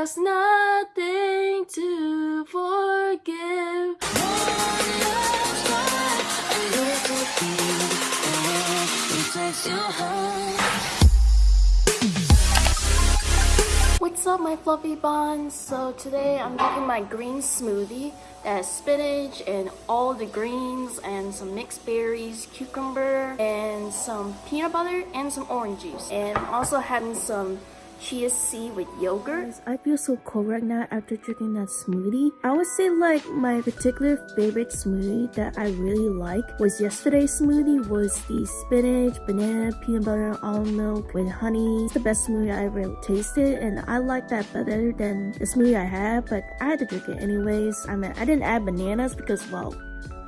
there's nothing to forgive. What's up my fluffy buns? So today I'm making my green smoothie that has spinach and all the greens and some mixed berries, cucumber, and some peanut butter and some orange juice. And also having some chia seed with yogurt. I feel so cold right now after drinking that smoothie. I would say like my particular favorite smoothie that I really like was yesterday's smoothie was the spinach, banana, peanut butter, almond milk with honey. It's the best smoothie I ever tasted and I like that better than the smoothie I had but I had to drink it anyways. I mean I didn't add bananas because well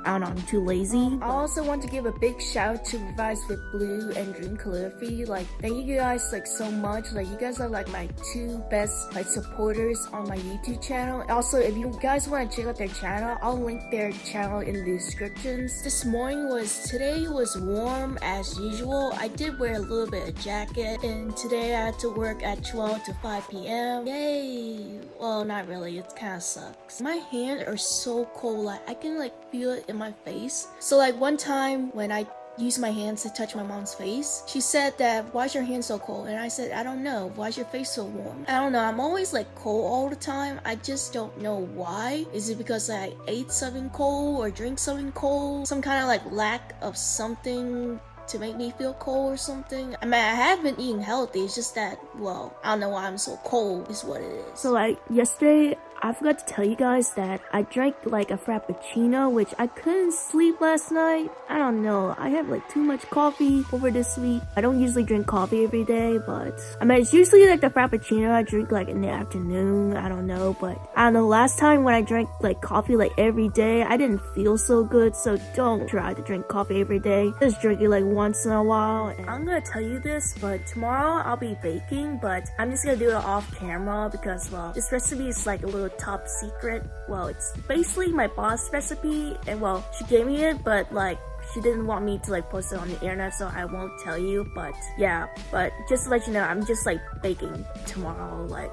I don't know, I'm too lazy. I also want to give a big shout out to Revise with Blue and Dream Calligraphy. Like, thank you guys like so much. Like, you guys are like my two best like supporters on my YouTube channel. Also, if you guys want to check out their channel, I'll link their channel in the descriptions. This morning was, today was warm as usual. I did wear a little bit of jacket and today I had to work at 12 to 5 p.m. Yay! Well, not really. It kind of sucks. My hands are so cold. Like, I can like feel it in my face. So like one time when I used my hands to touch my mom's face. She said that, why's your hand so cold? And I said, I don't know. Why's your face so warm? I don't know. I'm always like cold all the time. I just don't know why. Is it because I ate something cold or drink something cold? Some kind of like lack of something to make me feel cold or something. I mean, I have been eating healthy. It's just that, well, I don't know why I'm so cold is what it is. So like yesterday, I forgot to tell you guys that I drank like a frappuccino, which I couldn't sleep last night. I don't know. I have like too much coffee over this week. I don't usually drink coffee every day, but I mean, it's usually like the frappuccino I drink like in the afternoon. I don't know, but I don't know. Last time when I drank like coffee like every day, I didn't feel so good. So don't try to drink coffee every day. Just drink it like once in a while. And I'm gonna tell you this, but tomorrow I'll be baking, but I'm just gonna do it off camera because well, this recipe is like a little top secret. Well, it's basically my boss recipe and well, she gave me it, but like she didn't want me to like post it on the internet so I won't tell you but yeah. But just to let you know I'm just like baking tomorrow like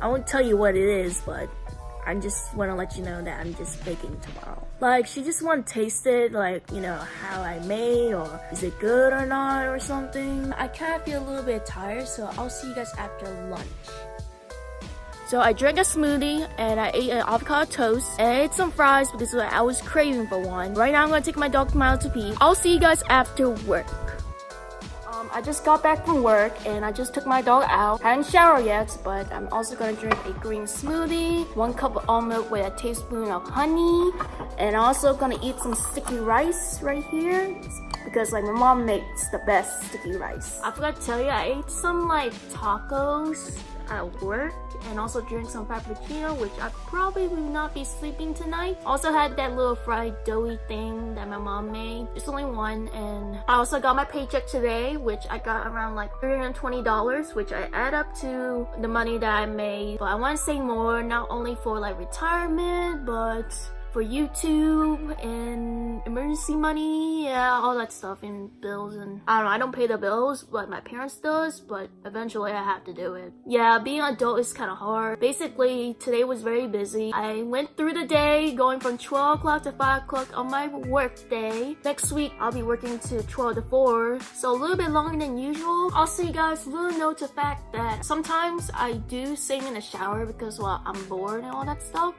I won't tell you what it is but I just want to let you know that I'm just baking tomorrow. Like she just want to taste it like you know how I made or is it good or not or something. I kind of feel a little bit tired so I'll see you guys after lunch so I drank a smoothie and I ate an avocado toast and I ate some fries because I was craving for one. Right now I'm gonna take my dog Milo to pee. I'll see you guys after work. Um, I just got back from work and I just took my dog out. I hadn't showered yet, but I'm also gonna drink a green smoothie, one cup of almond with a tablespoon of honey, and also gonna eat some sticky rice right here because like my mom makes the best sticky rice. I forgot to tell you, I ate some like tacos at work and also drink some frappuccino which I probably will not be sleeping tonight. Also had that little fried doughy thing that my mom made. It's only one and I also got my paycheck today which I got around like $320 which I add up to the money that I made. But I want to say more not only for like retirement but for YouTube and emergency money, yeah, all that stuff and bills and I don't know, I don't pay the bills, but my parents does, but eventually I have to do it. Yeah, being an adult is kind of hard. Basically, today was very busy. I went through the day going from 12 o'clock to 5 o'clock on my work day. Next week, I'll be working to 12 to 4, so a little bit longer than usual. Also, you guys, little note the fact that sometimes I do sing in the shower because, well, I'm bored and all that stuff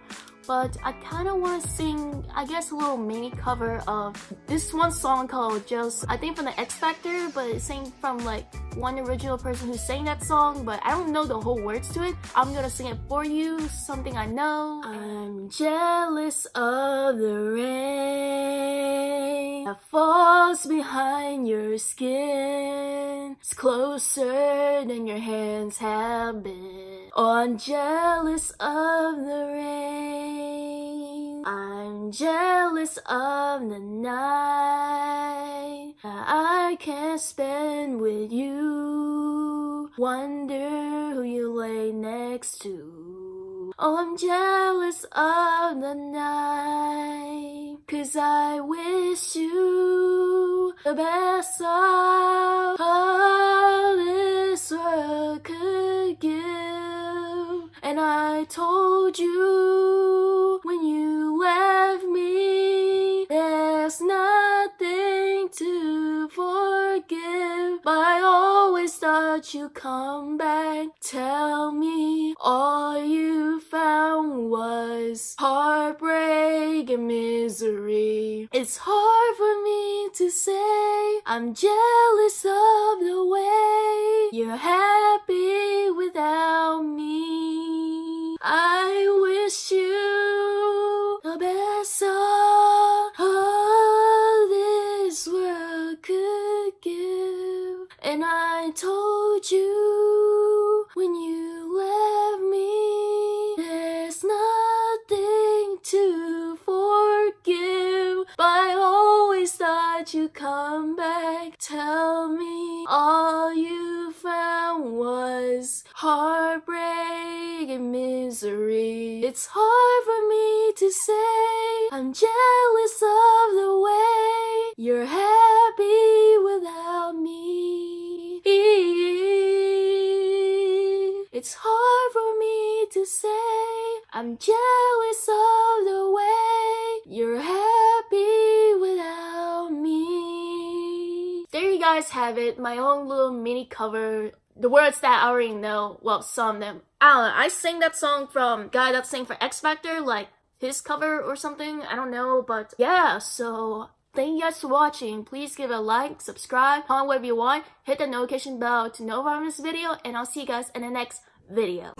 but I kind of want to sing, I guess, a little mini cover of this one song called Just, I think from the X Factor, but it's sang from like one original person who sang that song, but I don't know the whole words to it. I'm gonna sing it for you, something I know. I'm jealous of the rain that falls behind your skin. It's closer than your hands have been. Oh, I'm jealous of the rain. Jealous of the night I can't spend with you. Wonder who you lay next to. Oh, I'm jealous of the night. Cause I wish you the best of all this world could give. And I told you when you left I always thought you'd come back. Tell me all you found was heartbreak and misery. It's hard for me to say I'm jealous of the way you're happy without me. I wish you the best of And I told you when you left me, there's nothing to forgive. But I always thought you'd come back. Tell me all you found was heartbreak and misery. It's hard for me to say I'm jealous of the way you're happy It's hard for me to say I'm jealous of the way you're happy without me. There you guys have it, my own little mini cover. The words that I already know, well, some of them. I don't know, I sang that song from guy that sang for X Factor, like his cover or something, I don't know, but yeah, so Thank you guys for watching. Please give a like, subscribe, comment whatever you want, hit the notification bell to know about this video, and I'll see you guys in the next video.